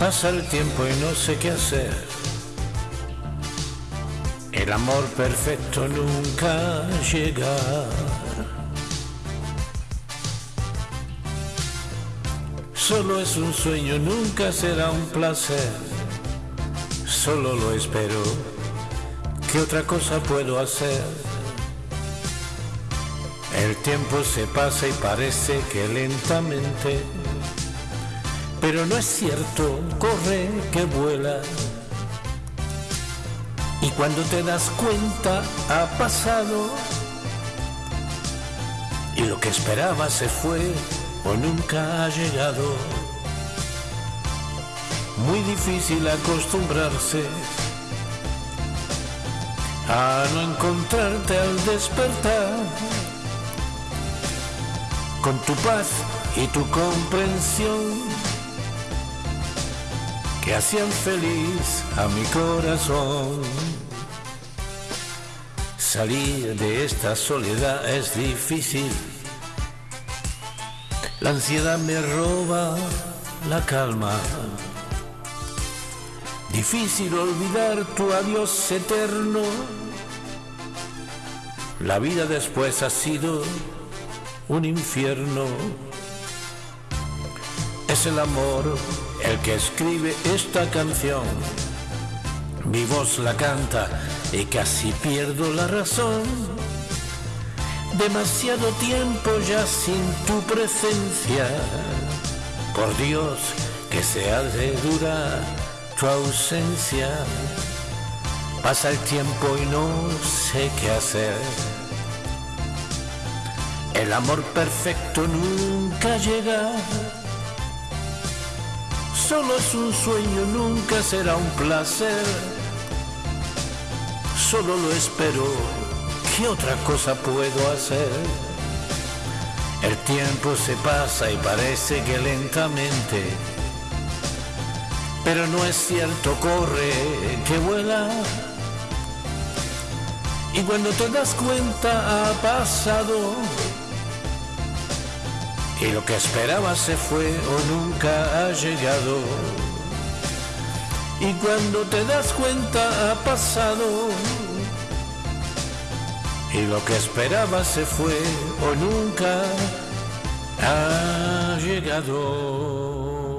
Pasa el tiempo y no sé qué hacer. El amor perfecto nunca llega. Solo es un sueño, nunca será un placer. Solo lo espero. ¿Qué otra cosa puedo hacer? El tiempo se pasa y parece que lentamente pero no es cierto, corre que vuela. Y cuando te das cuenta ha pasado y lo que esperaba se fue o nunca ha llegado. Muy difícil acostumbrarse a no encontrarte al despertar con tu paz y tu comprensión que hacían feliz a mi corazón. Salir de esta soledad es difícil. La ansiedad me roba la calma. Difícil olvidar tu adiós eterno. La vida después ha sido un infierno. Es el amor el que escribe esta canción. Mi voz la canta y casi pierdo la razón. Demasiado tiempo ya sin tu presencia. Por Dios que se ha de durar tu ausencia. Pasa el tiempo y no sé qué hacer. El amor perfecto nunca llega Solo es un sueño, nunca será un placer. Solo lo espero, ¿qué otra cosa puedo hacer? El tiempo se pasa y parece que lentamente, pero no es cierto, corre, que vuela. Y cuando te das cuenta ha pasado y lo que esperaba se fue o nunca ha llegado. Y cuando te das cuenta ha pasado. Y lo que esperaba se fue o nunca ha llegado.